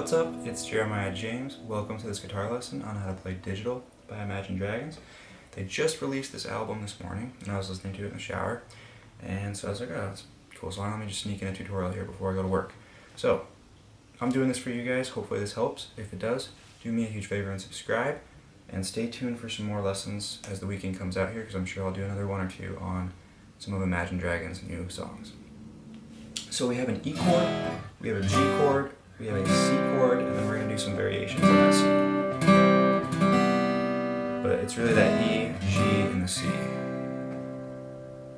What's up? It's Jeremiah James. Welcome to this guitar lesson on how to play Digital by Imagine Dragons. They just released this album this morning, and I was listening to it in the shower, and so I was like, oh, that's cool, so let me just sneak in a tutorial here before I go to work. So, I'm doing this for you guys. Hopefully this helps. If it does, do me a huge favor and subscribe, and stay tuned for some more lessons as the weekend comes out here, because I'm sure I'll do another one or two on some of Imagine Dragons' new songs. So we have an E chord, we have a G chord, we have a C chord, and then we're going to do some variations on that C. But it's really that E, G, and the C.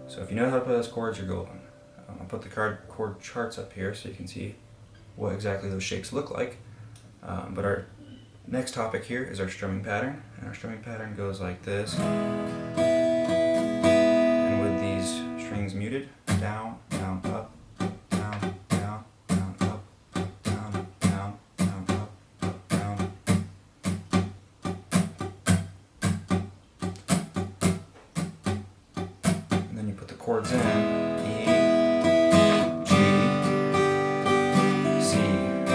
So if you know how to play those chords, you're golden. Um, I'll put the card chord charts up here so you can see what exactly those shapes look like. Um, but our next topic here is our strumming pattern. And our strumming pattern goes like this. Chords in, E, G, C, E,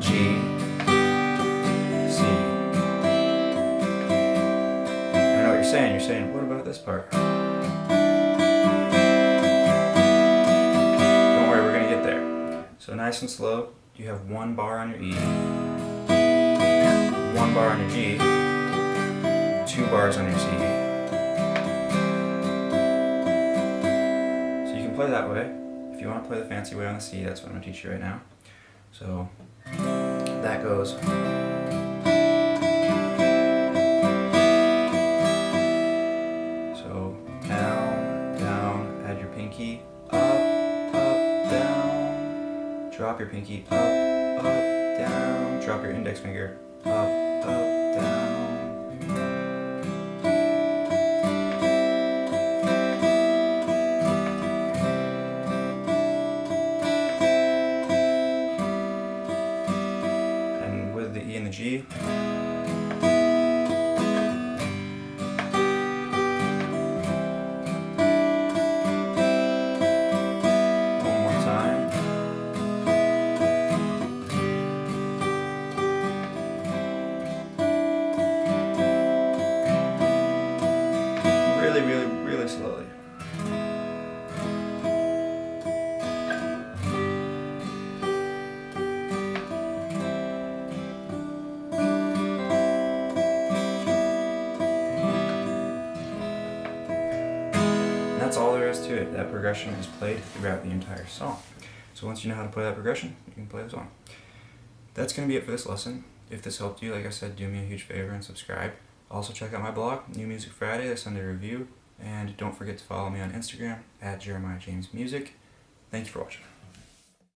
G, C. I don't know what you're saying, you're saying, what about this part? Don't worry, we're gonna get there. So nice and slow, you have one bar on your E, one bar on your G, two bars on your C. So you can play that way. If you want to play the fancy way on the C, that's what I'm going to teach you right now. So that goes. So down, down, add your pinky, up, up, down. Drop your pinky, up, up, down. Drop your index finger, up, up, the that's all there is to it. That progression is played throughout the entire song. So once you know how to play that progression, you can play the song. That's going to be it for this lesson. If this helped you, like I said, do me a huge favor and subscribe. Also check out my blog, New Music Friday, the Sunday review. And don't forget to follow me on Instagram, at Jeremiah James Music. Thank you for watching.